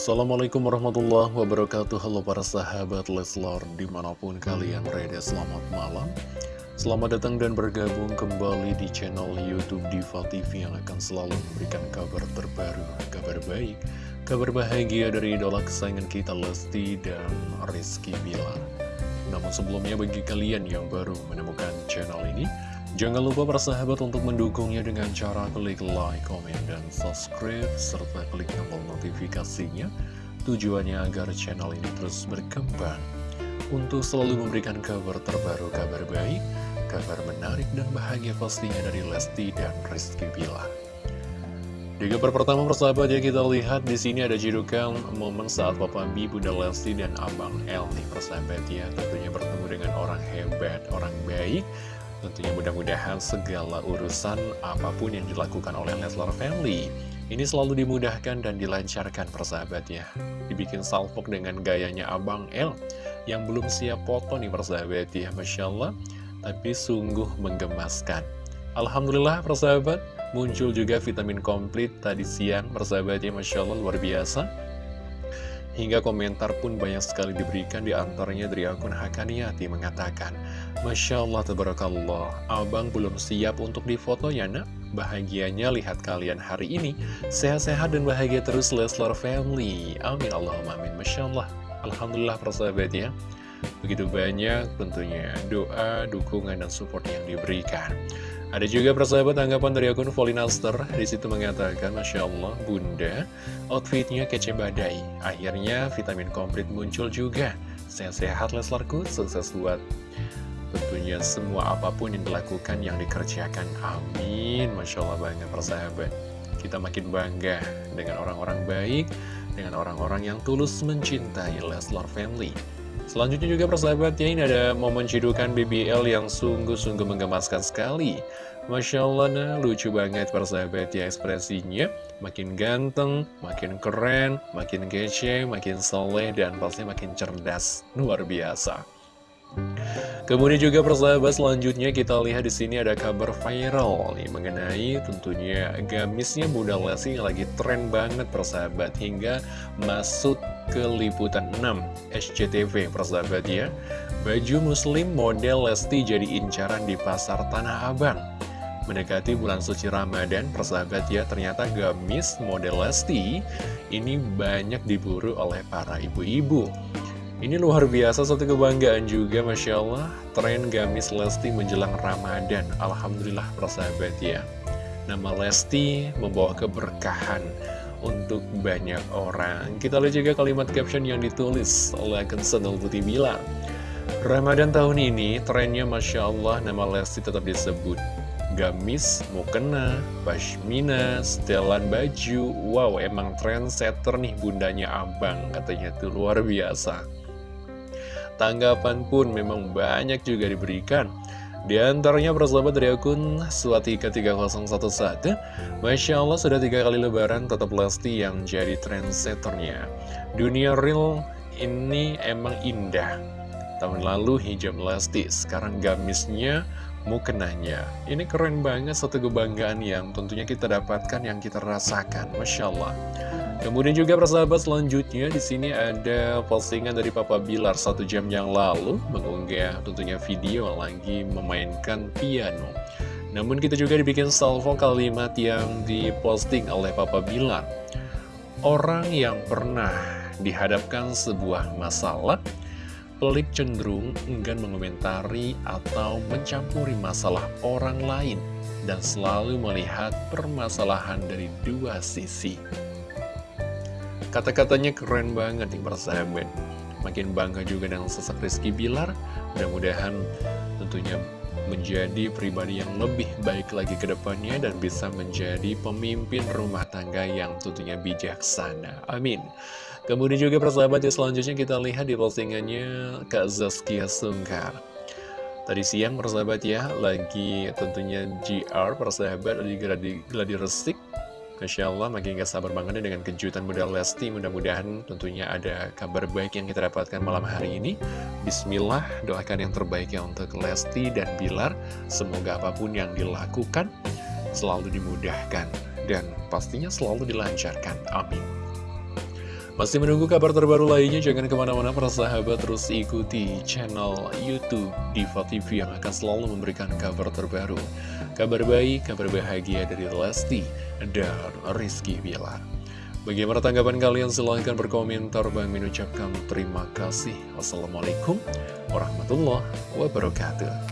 Assalamualaikum warahmatullahi wabarakatuh. Halo para sahabat Leslar Di mana pun kalian berada selamat malam. Selamat datang dan bergabung kembali di channel Youtube Diva TV Yang akan selalu memberikan kabar terbaru Kabar baik, kabar bahagia dari idola kesayangan kita Lesti dan Rizky Bilar. Namun sebelumnya bagi kalian yang baru menemukan channel ini Jangan lupa persahabat untuk mendukungnya dengan cara klik like, komen, dan subscribe, serta klik tombol notifikasinya. Tujuannya agar channel ini terus berkembang untuk selalu memberikan kabar terbaru, kabar baik, kabar menarik, dan bahagia pastinya dari Lesti dan Rizky Bilar. Di kabar pertama persahabat ya kita lihat di sini ada judulkan momen saat Papa B, Bunda Lesti dan Abang El nih persahabat ya tentunya bertemu dengan orang hebat, orang baik Tentunya mudah-mudahan segala urusan apa pun yang dilakukan oleh Leslar Family ini selalu dimudahkan dan dilancarkan persahabat ya. Dibikin salpok dengan gayanya Abang L yang belum siap foto nih persahabat ya. Masya Allah, tapi sungguh menggemaskan. Alhamdulillah persahabat, muncul juga vitamin komplit tadi siang persahabat ya. Masya Allah luar biasa. Hingga komentar pun banyak sekali diberikan di antaranya dari akun Hakaniati mengatakan Masya Allah, Tabarakallah, abang belum siap untuk difoto ya nak? Bahagianya lihat kalian hari ini. Sehat-sehat dan bahagia terus Leslar Family. Amin Allahumma amin. Masya Allah. Alhamdulillah persahabat ya. Begitu banyak tentunya doa, dukungan, dan support yang diberikan ada juga persahabat tanggapan dari akun Volinaster di situ mengatakan Masya Allah Bunda outfitnya kece badai. Akhirnya vitamin komplit muncul juga. Sehat-sehat Leslarku sukses buat tentunya semua apa pun yang dilakukan yang dikerjakan. Amin. Masya Allah banget persahabat. Kita makin bangga dengan orang-orang baik Dengan orang-orang yang tulus mencintai Leslar Family Selanjutnya juga persahabat ya ini ada momen cidukan BBL yang sungguh-sungguh menggemaskan sekali. Masya Allah nah lucu banget persahabat ya ekspresinya. Makin ganteng, makin keren, makin kece, makin soleh dan pasti makin cerdas. Luar biasa. Kemudian juga persahabat selanjutnya kita lihat di sini ada kabar viral nih mengenai tentunya gamisnya Bunda Lesti yang lagi tren banget persahabat hingga masuk ke liputan 6 SCTV persahabat ya. Baju muslim model Lesti jadi incaran di pasar Tanah Abang. Mendekati bulan suci Ramadan, persahabat ya, ternyata gamis model Lesti ini banyak diburu oleh para ibu-ibu. Ini luar biasa, satu kebanggaan juga, Masya Allah, tren gamis Lesti menjelang Ramadan. Alhamdulillah, persahabat ya. Nama Lesti membawa keberkahan untuk banyak orang. Kita lihat juga kalimat caption yang ditulis oleh akun Senul Putih bilang, Ramadan tahun ini, trennya Masya Allah, nama Lesti tetap disebut. Gamis, mukena, pashmina, setelan baju, wow emang trendsetter nih bundanya abang, katanya tuh luar biasa. Tanggapan pun memang banyak juga diberikan. Di antaranya persahabat dari akun Suatika 3011 Masya Allah sudah tiga kali lebaran tetap Lesti yang jadi trendsetternya. Dunia real ini emang indah. Tahun lalu hijab Lesti, sekarang gamisnya mukenanya. Ini keren banget satu kebanggaan yang tentunya kita dapatkan, yang kita rasakan. Masya Allah Kemudian juga persahabat selanjutnya di sini ada postingan dari Papa Bilar satu jam yang lalu mengunggah tentunya video lagi memainkan piano. Namun kita juga dibikin salvo kalimat yang diposting oleh Papa Bilar. Orang yang pernah dihadapkan sebuah masalah, pelik cenderung enggan mengomentari atau mencampuri masalah orang lain dan selalu melihat permasalahan dari dua sisi. Kata-katanya keren banget nih persahabat Makin bangga juga dengan sosok Rizky Bilar Mudah-mudahan tentunya menjadi pribadi yang lebih baik lagi ke depannya dan bisa menjadi pemimpin rumah tangga yang tentunya bijaksana. Amin. Kemudian juga persahabat ya selanjutnya kita lihat di postingannya Kak Zaskia Sungkar. Tadi siang persahabat ya, lagi tentunya GR persahabat lagi gladi, gladi resik Masya Allah makin gak sabar banget dengan kejutan muda Lesti. Mudah-mudahan tentunya ada kabar baik yang kita dapatkan malam hari ini. Bismillah doakan yang terbaik ya untuk Lesti dan Bilar. Semoga apa pun yang dilakukan selalu dimudahkan Dan pastinya selalu dilancarkan. Amin Masih menunggu kabar terbaru lainnya, jangan ke mana-mana para sahabat terus ikuti channel Youtube Diva TV yang akan selalu memberikan kabar terbaru. Kabar baik, kabar bahagia dari Lesti dan Rizky Bilar. Bagaimana tanggapan kalian? Silahkan berkomentar. Bang mengucapkan terima kasih. Wassalamualaikum warahmatullahi wabarakatuh.